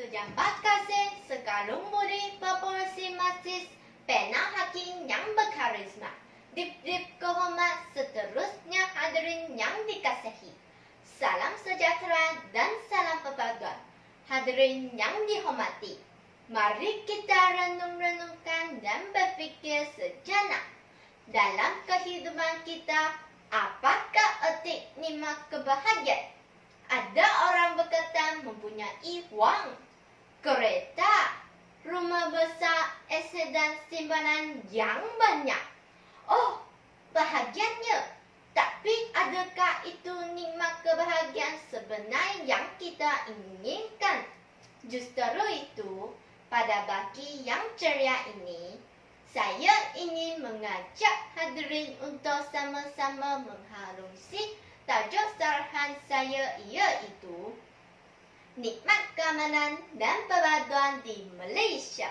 Sejabat kasih sekalung budi proporsi masis Pena hakim yang berkarisma. Dip-dip kehormat seterusnya hadirin yang dikasihi. Salam sejahtera dan salam perpaduan. Hadirin yang dihormati Mari kita renung-renungkan dan berfikir sejenak. Dalam kehidupan kita Apakah erti nikmat kebahagiaan? Ada orang berkata mempunyai wang, kereta, rumah besar, aset dan simpanan yang banyak. Oh, bahagianya. Tapi adakah itu nikmat kebahagiaan sebenar yang kita inginkan? Justru itu, pada bagi yang ceria ini, saya ingin mengajak hadirin untuk sama-sama mengharungi tajuk sarahan saya iaitu Nikmat Keamanan dan Perpaduan di Malaysia.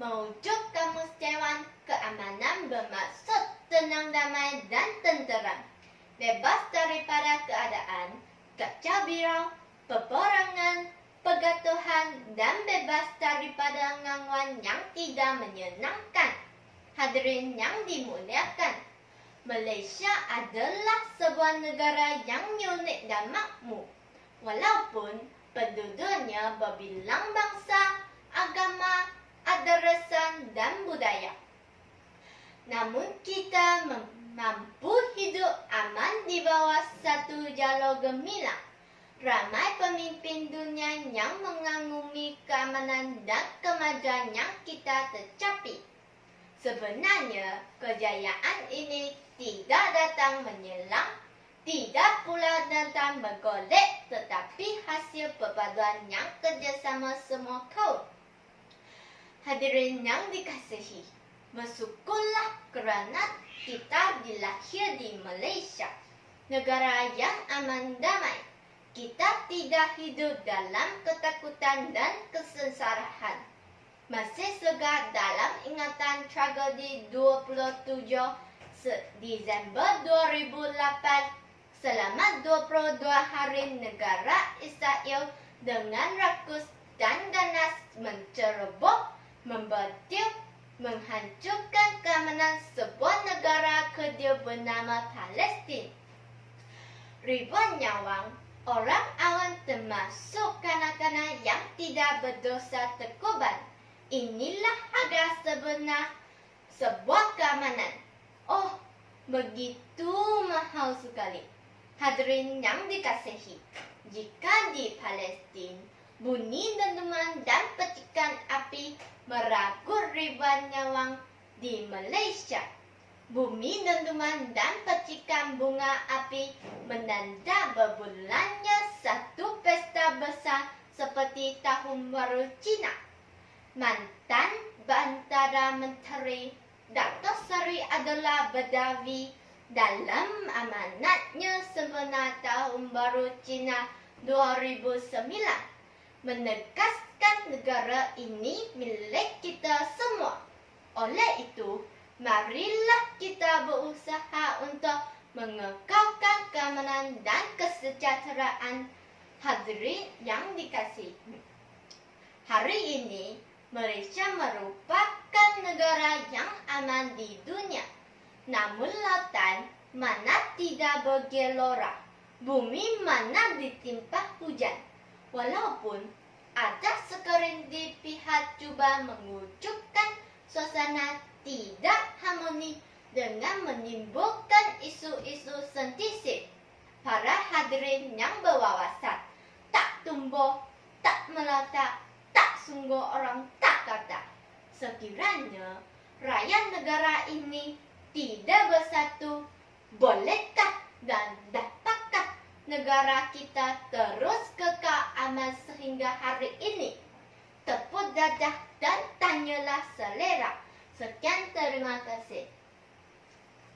Mewujud kamus Keamanan bermaksud tenang damai dan tenteram. Bebas daripada keadaan, kacau birau, peperangan, pegatuhan dan bebas daripada gangguan yang tidak menyenangkan. Hadirin yang dimuliakan, Malaysia adalah sebuah negara yang unik dan makmur. Walaupun penduduknya berbilang bangsa, agama, adrasan dan budaya. Namun kita mampu hidup aman di bawah satu jalur gemilang. Ramai pemimpin dunia yang mengagumi keamanan dan kemajuan yang kita tercapai. Sebenarnya, kejayaan ini tidak datang menyelang, tidak pula datang bergolek tetapi hasil perpaduan yang kerjasama semua kaum. Hadirin yang dikasihi, bersyukurlah kerana kita dilahir di Malaysia, negara yang aman damai. Kita tidak hidup dalam ketakutan dan kesengsaraan. Masih segar dalam ingatan tragedi 27 Disember 2008 selama 22 hari negara Israel dengan rakus dan ganas menceroboh, membantu, menghancurkan keamanan sebuah negara kedua bernama Palestin. Ribuan nyawa orang awam termasuk kanak-kanak yang tidak berdosa terkorban. Inilah harga sebenar sebuah keamanan. Oh, begitu mahal sekali. Hadirin yang dikasihi, jika di Palestin bunyi dentuman dan petikan api meragut ribuan nyawa di Malaysia, bumi dentuman dan petikan bunga api menanda berbulannya satu pesta besar seperti Tahun Baru Cina. Mantan Bantara Menteri Dato' Sari adalah berdawi dalam amanatnya sebenar tahun baru Cina 2009 menegaskan negara ini milik kita semua. Oleh itu, marilah kita berusaha untuk mengekalkan keamanan dan kesejahteraan hadirin yang dikasihi. Hari ini, Malaysia merupakan negara yang aman di dunia. Namun lautan mana tidak bergelora. Bumi mana ditimpa hujan. Walaupun ada sekerinti pihak cuba mewujudkan suasana tidak harmoni dengan menimbulkan isu-isu sentisip. Para hadirin yang berwawasan tak tumbuh, tak meletak, tak sungguh orang tak kata. Sekiranya rakyat negara ini tidak bersatu, bolehkah dan dapatkah negara kita terus kekal aman sehingga hari ini? Tepuk dadah dan tanyalah selera. Sekian terima kasih.